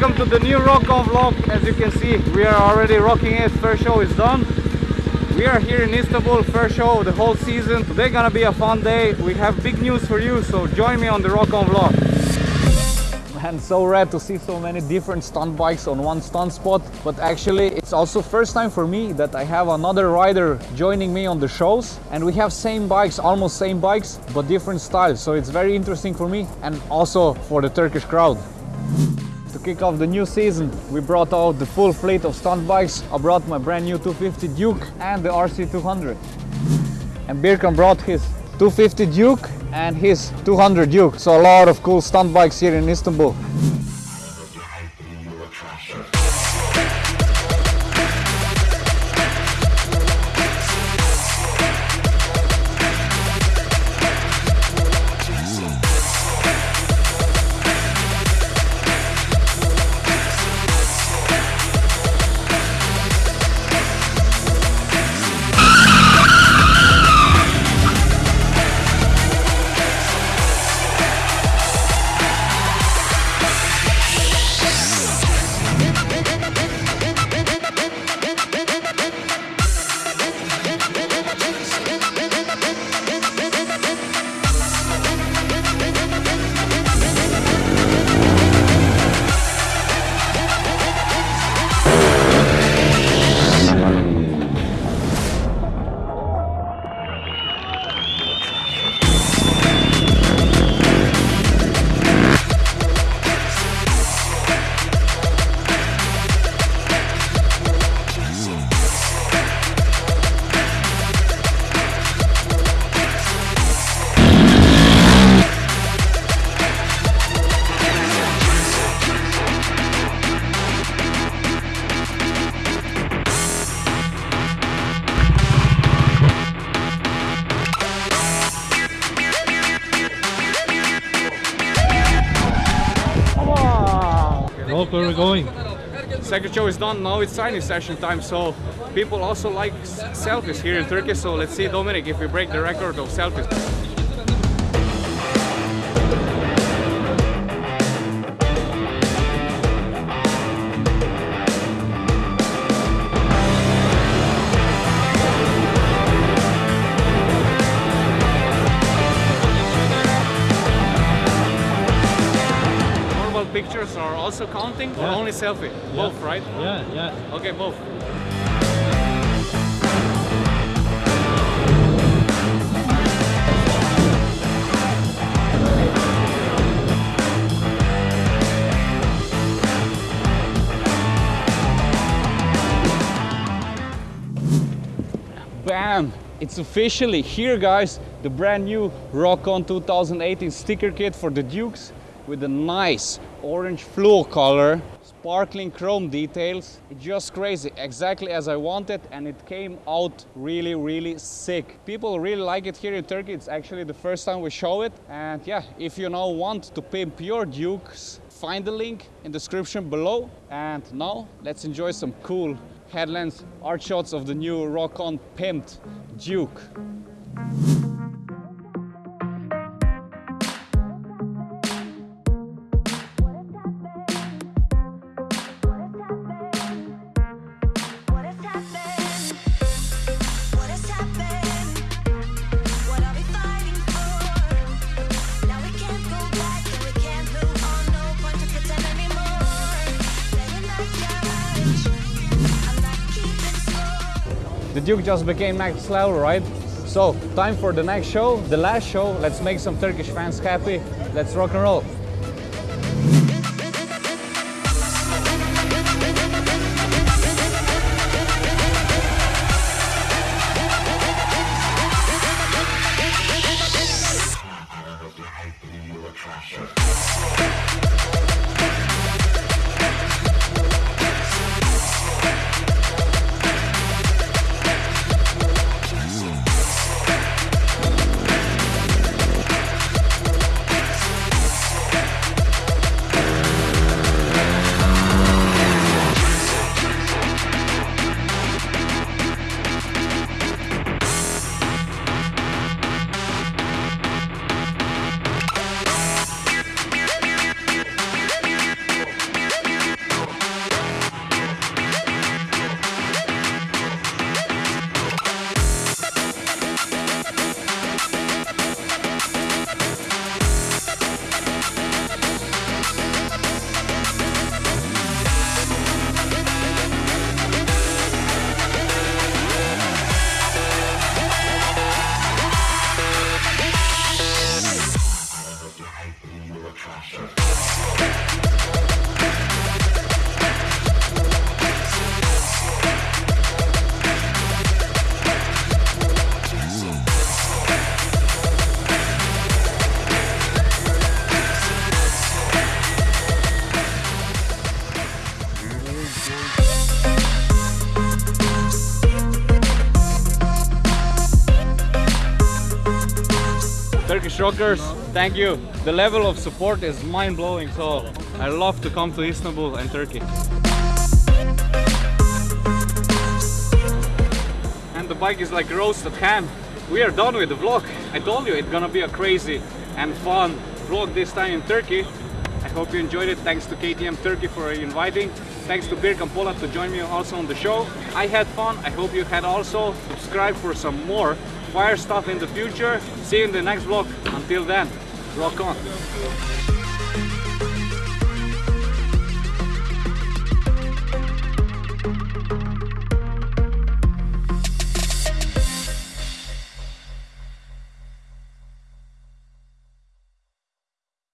Welcome to the new Rock On vlog. As you can see, we are already rocking it. First show is done. We are here in Istanbul, first show the whole season. Today gonna be a fun day. We have big news for you, so join me on the Rock On vlog. And so rad to see so many different stunt bikes on one stunt spot. But actually, it's also first time for me that I have another rider joining me on the shows. And we have same bikes, almost same bikes, but different styles. So it's very interesting for me and also for the Turkish crowd. Kick off the new season, we brought out the full fleet of stunt bikes. I brought my brand new 250 Duke and the RC200. And Birkan brought his 250 Duke and his 200 Duke. So a lot of cool stunt bikes here in Istanbul. Where we're going. Second show is done, now it's signing session time, so people also like selfies here in Turkey, so let's see Dominic if we break the record of selfies. Also counting or Yeah. only selfie? Both, right? Yeah, yeah. Okay, both. Bam! It's officially here, guys. The brand new Rock-On 2018 sticker kit for the Dukes with a nice orange fluo color, sparkling chrome details. It's just crazy, exactly as I wanted, and it came out really, really sick. People really like it here in Turkey. It's actually the first time we show it. And yeah, if you now want to pimp your Dukes, find the link in the description below. And now let's enjoy some cool headlands, art shots of the new Rock-On pimped Duke. The Duke just became next level, right? So, time for the next show, the last show. Let's make some Turkish fans happy. Let's rock and roll. Turkish rockers, thank you. The level of support is mind-blowing, so I love to come to Istanbul and Turkey. And the bike is like roasted ham. We are done with the vlog. I told you it's gonna be a crazy and fun vlog this time in Turkey. I hope you enjoyed it. Thanks to KTM Turkey for inviting. Thanks to Birkan Polat to join me also on the show. I had fun. I hope you had also. Subscribe for some more fire stuff in the future. See you in the next vlog. Until then, rock on.